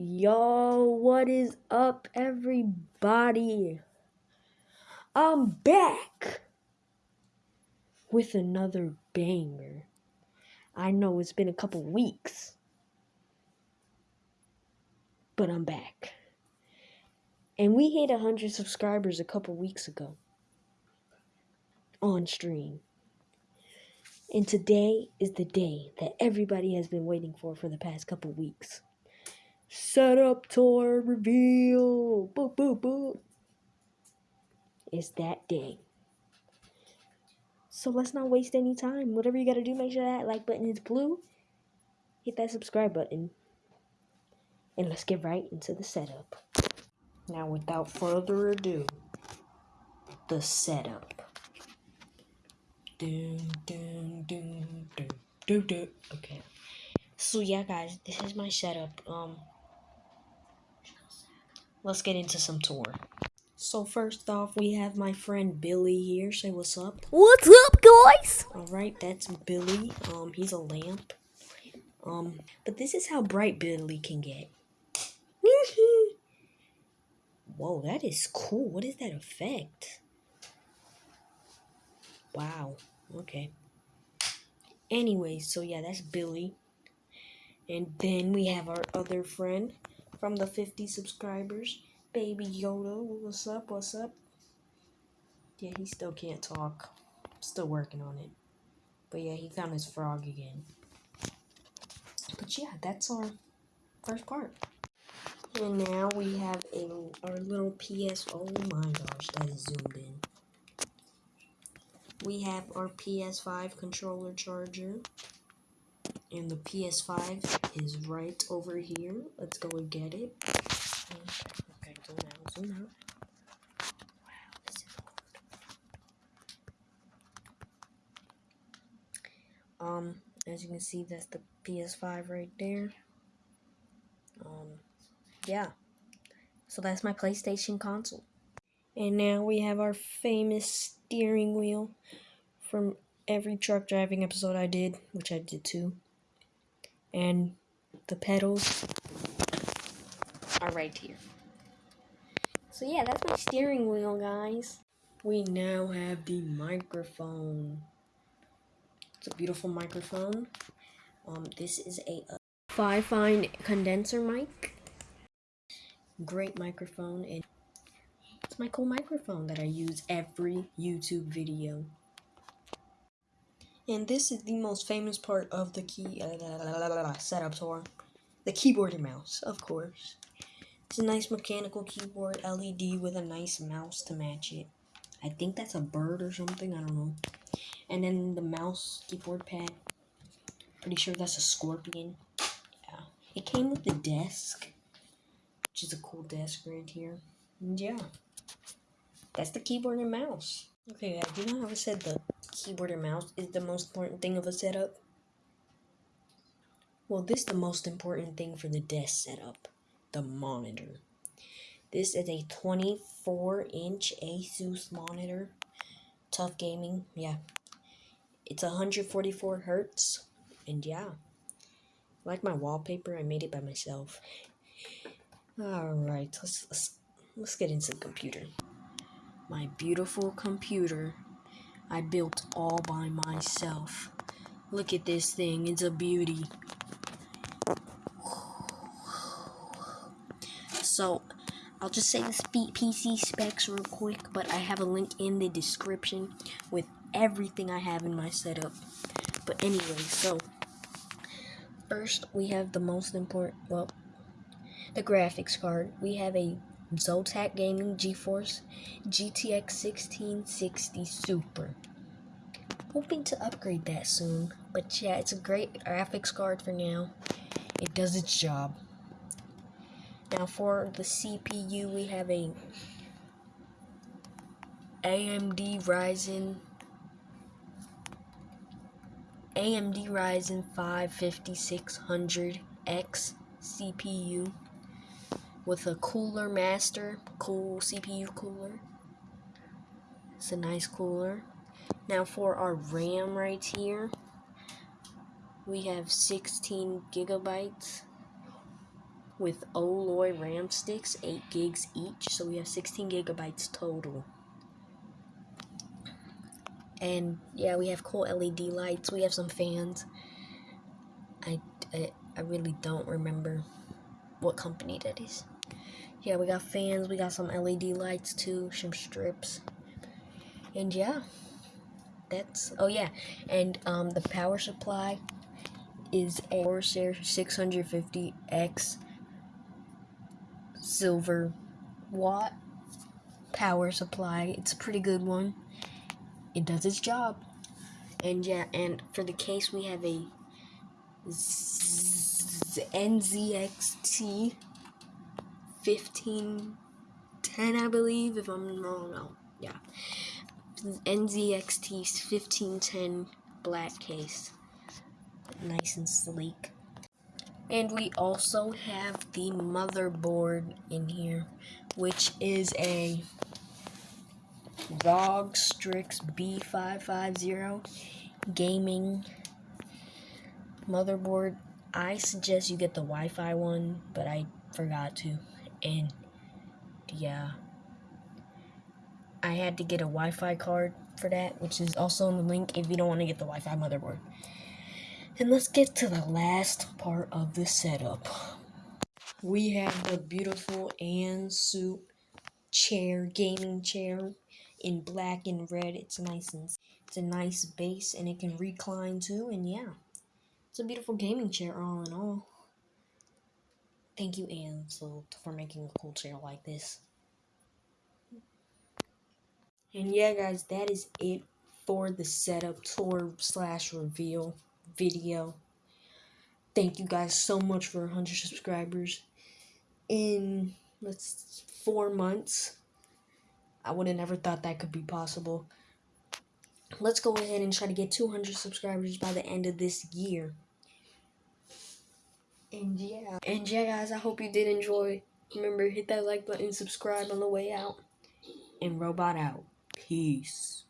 Yo, what is up, everybody? I'm back with another banger. I know it's been a couple weeks, but I'm back. And we hit 100 subscribers a couple weeks ago on stream. And today is the day that everybody has been waiting for for the past couple weeks. Setup tour reveal. Boop, boop, boop. It's that day. So let's not waste any time. Whatever you gotta do, make sure that like button is blue. Hit that subscribe button. And let's get right into the setup. Now, without further ado, the setup. Dun, dun, dun, dun, dun, dun. Okay. So yeah, guys, this is my setup. Um, let's get into some tour. So first off, we have my friend Billy here. Say what's up. What's up, guys? All right, that's Billy. Um, he's a lamp. Um, but this is how bright Billy can get. Whoa, that is cool. What is that effect? Wow. Okay. Anyway, so yeah, that's Billy. And then we have our other friend from the 50 subscribers, Baby Yoda. What's up? What's up? Yeah, he still can't talk. Still working on it. But yeah, he found his frog again. But yeah, that's our first part. And now we have a our little PS. Oh my gosh, that is zoomed in. We have our PS5 controller charger. And the PS5 is right over here. Let's go and get it. Okay, zoom out, zoom out. Wow, this is. Um, as you can see, that's the PS5 right there. Um, yeah. So that's my PlayStation console. And now we have our famous steering wheel from every truck driving episode I did, which I did too. And the pedals are right here. So yeah, that's my steering wheel, guys. We now have the microphone. It's a beautiful microphone. Um, this is a, a Fifine condenser mic great microphone and it's my cool microphone that I use every YouTube video. And this is the most famous part of the key uh, setup tour. The keyboard and mouse, of course. It's a nice mechanical keyboard LED with a nice mouse to match it. I think that's a bird or something, I don't know. And then the mouse keyboard pad. Pretty sure that's a scorpion. Yeah. It came with the desk which is a cool desk right here. And yeah, that's the keyboard and mouse. Okay, guys, you know how I said the keyboard and mouse is the most important thing of a setup? Well, this is the most important thing for the desk setup, the monitor. This is a 24-inch Asus monitor. TUF gaming, yeah. It's 144 hertz, and yeah. Like my wallpaper, I made it by myself. All right, let's, let's let's get into the computer. My beautiful computer I built all by myself. Look at this thing, it's a beauty. So, I'll just say the PC specs real quick, but I have a link in the description with everything I have in my setup. But anyway, so first we have the most important, well, the graphics card. We have a Zotac Gaming GeForce GTX 1660 Super. Hoping to upgrade that soon, but yeah, it's a great graphics card for now. It does its job. Now for the CPU, we have a AMD Ryzen AMD Ryzen 5 5600X CPU with a cooler master, cool CPU cooler. It's a nice cooler. Now for our RAM right here, we have 16 gigabytes. with Oloy RAM sticks, 8 gigs each, so we have 16 gigabytes total. And yeah, we have cool LED lights, we have some fans. I, I, I really don't remember what company that is. Yeah, we got fans, we got some LED lights too, some strips. And yeah, that's, oh yeah, and um, the power supply is a Corsair 650X silver watt power supply. It's a pretty good one. It does its job. And yeah, and for the case we have a NZXT 1510, I believe, if I'm wrong. No, yeah. NZXT 1510 black case. Nice and sleek. And we also have the motherboard in here, which is a ROG Strix B550 gaming motherboard. I suggest you get the Wi-Fi one, but I forgot to. And yeah, I had to get a Wi-Fi card for that, which is also in the link if you don't want to get the Wi-Fi motherboard. And let's get to the last part of the setup. We have the beautiful Antutu chair, gaming chair in black and red. It's nice and it's a nice base and it can recline too. And yeah, it's a beautiful gaming chair all in all. Thank you, Antutu, for making a cool chair like this. And yeah, guys, that is it for the setup tour slash reveal video. Thank you guys so much for 100 subscribers in let's four months. I would have never thought that could be possible. Let's go ahead and try to get 200 subscribers by the end of this year. And yeah, and yeah, guys, I hope you did enjoy. Remember, hit that like button, subscribe on the way out, and robot out. Peace.